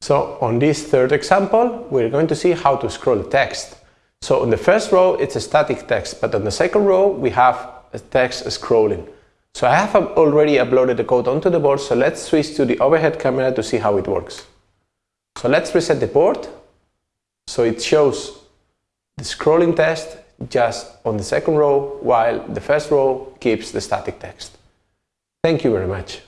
So on this third example, we're going to see how to scroll text. So on the first row, it's a static text, but on the second row, we have a text scrolling. So I have already uploaded the code onto the board, so let's switch to the overhead camera to see how it works. So let's reset the board. So it shows the scrolling test just on the second row, while the first row keeps the static text. Thank you very much.